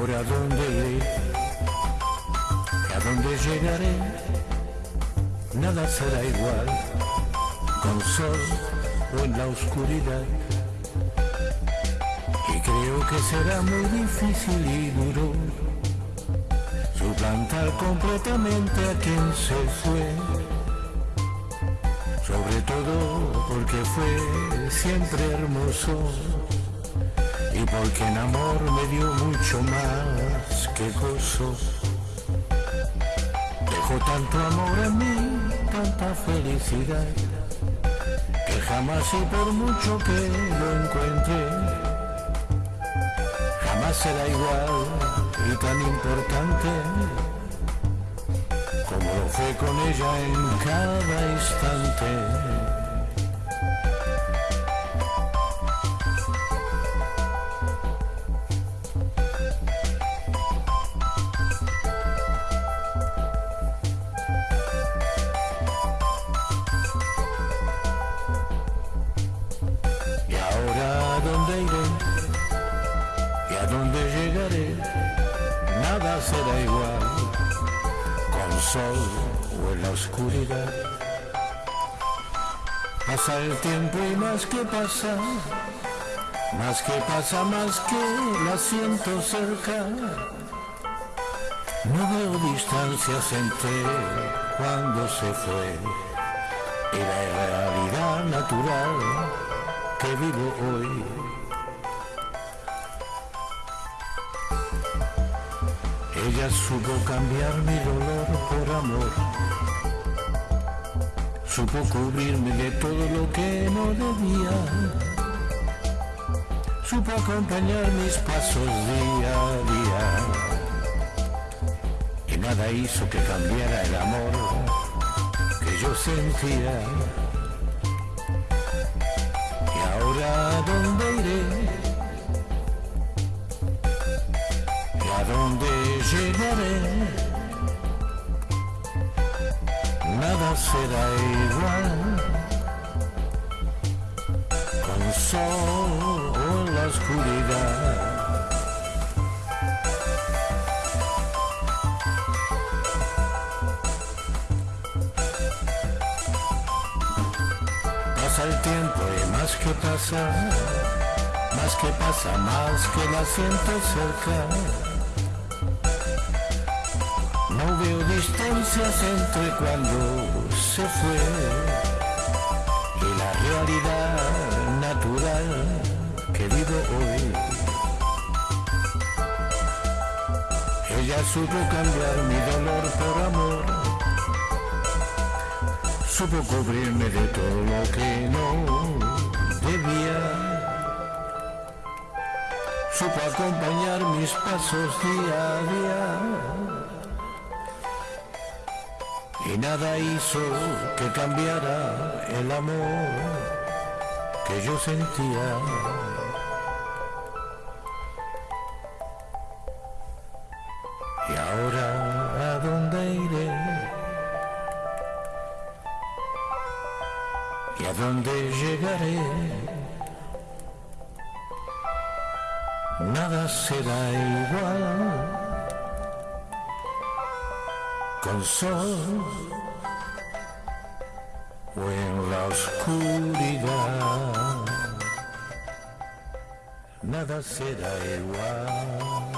ahora a dónde iré, a dónde llegaré, nada será igual, con sol o en la oscuridad. Y creo que será muy difícil y duro suplantar completamente a quien se fue sobre todo porque fue siempre hermoso y porque en amor me dio mucho más que gozo. Dejó tanto amor en mí, tanta felicidad, que jamás y por mucho que lo encuentre, jamás será igual y tan importante como lo fue con ella en cada instante. Nada será igual, con sol o en la oscuridad. Pasa el tiempo y más que pasa, más que pasa, más que la siento cerca. No veo distancias entre cuando se fue y la realidad natural que vivo hoy. Ella supo cambiar mi dolor por amor, supo cubrirme de todo lo que no debía, supo acompañar mis pasos día a día, y nada hizo que cambiara el amor que yo sentía. ¿Y ahora a dónde iré? ¿Y a dónde llegaré? Nada será igual con sol la oscuridad. Pasa el tiempo y más que pasa, más que pasa, más que la siento cerca. No veo distancias entre cuando se fue y la realidad natural que vivo hoy. Ella supo cambiar mi dolor por amor supo cubrirme de todo lo que no debía. Supo acompañar mis pasos día a día. Y nada hizo que cambiara el amor que yo sentía. Y ahora, ¿a dónde iré? ¿Y a dónde llegaré? Nada será igual con sol o en la oscuridad. Nada será igual.